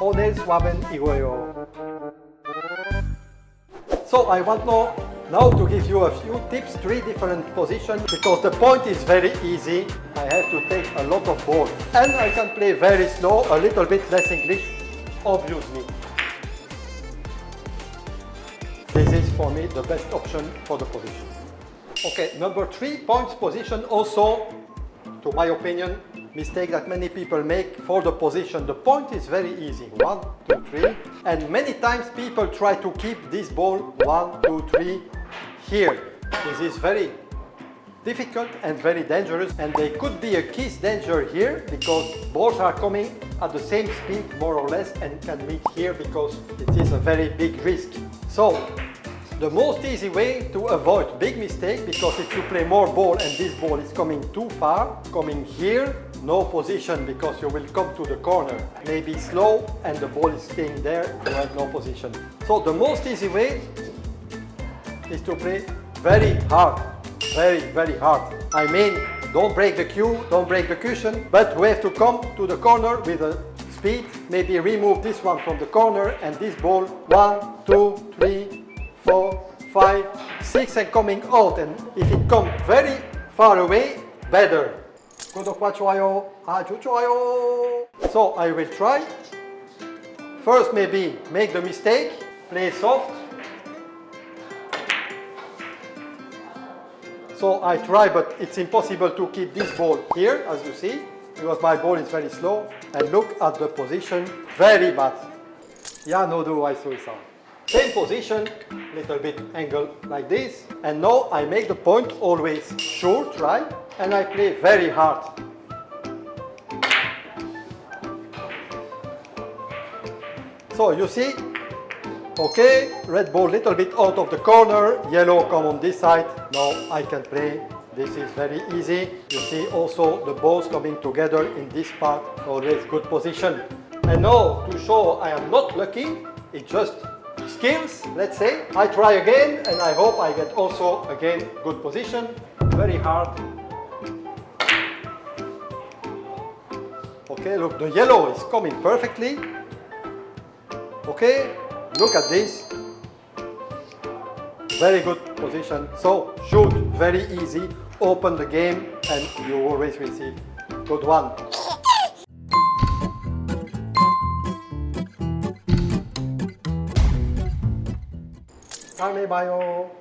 오늘 수업은 이거예요. So I want now, now to give you a few tips, three different positions, because the point is very easy. I have to take a lot of ball. And I can play very slow, a little bit less English, obviously. This is for me the best option for the position. Okay, number three, points position also, to my opinion, mistake that many people make for the position. The point is very easy, one, two, three, and many times people try to keep this ball, one, two, three, here. This is very difficult and very dangerous and there could be a kiss danger here because balls are coming at the same speed more or less and can meet here because it is a very big risk. So the most easy way to avoid big mistake because if you play more ball and this ball is coming too far, coming here, no position because you will come to the corner. Maybe slow and the ball is staying there, you have no position. So the most easy way is to play very hard, very, very hard. I mean, don't break the cue, don't break the cushion, but we have to come to the corner with a speed, maybe remove this one from the corner and this ball, one, two, three, and coming out and if it comes very far away, better. So I will try. First maybe make the mistake, play soft. So I try but it's impossible to keep this ball here as you see because my ball is very slow and look at the position, very bad. Yeah, no do I saw it same position, little bit angle like this. And now I make the point always short, right? And I play very hard. So you see, okay, red ball little bit out of the corner, yellow come on this side. Now I can play. This is very easy. You see also the balls coming together in this part, always good position. And now to show I am not lucky, it's just skills, let's say. I try again and I hope I get also again good position. Very hard. Okay, look, the yellow is coming perfectly. Okay, look at this. Very good position. So shoot, very easy. Open the game and you always receive. Good one. 다음에 봐요.